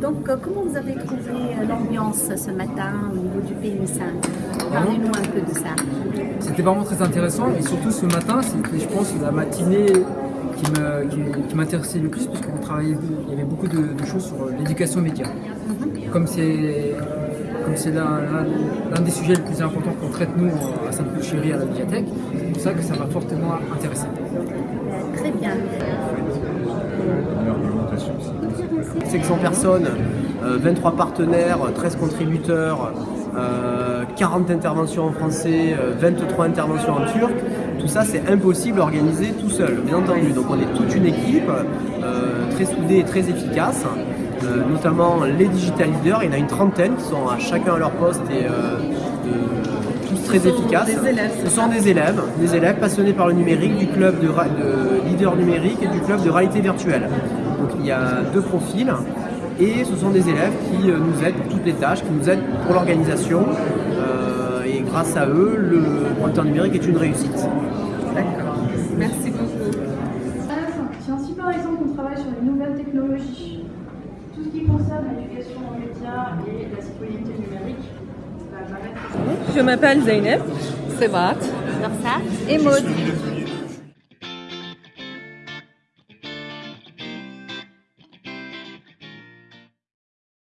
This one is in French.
Donc, euh, comment vous avez trouvé euh, l'ambiance ce matin au niveau du PMI5 Parlez-nous un peu de ça. C'était vraiment très intéressant et surtout ce matin, c'était je pense la matinée qui m'intéressait le plus parce qu'on travaillait, il y avait beaucoup de, de choses sur l'éducation média. Comme c'est comme c'est l'un des sujets les plus importants qu'on traite nous à Sainte-Chérie à la médiathèque, c'est pour ça que ça m'a fortement intéressé. Euh, Très bien. 500 personnes, euh, 23 partenaires, 13 contributeurs, euh, 40 interventions en français, euh, 23 interventions en turc. Tout ça, c'est impossible à organiser tout seul, bien entendu. Donc on est toute une équipe euh, très soudée et très efficace. Euh, notamment les digital leaders, il y en a une trentaine qui sont à chacun à leur poste et euh, très efficaces. des élèves, Ce sont des élèves, des élèves passionnés par le numérique, du club de, de leader numérique et du club de réalité virtuelle. Donc il y a deux profils et ce sont des élèves qui euh, nous aident pour toutes les tâches, qui nous aident pour l'organisation euh, et grâce à eux, le pointeur numérique est une réussite. D'accord. Merci beaucoup. Si ainsi par exemple on travaille sur les nouvelles technologies, tout ce qui concerne l'éducation aux médias et la citoyenneté numérique, Je m'appelle Zeynep. Dorsat et Maud.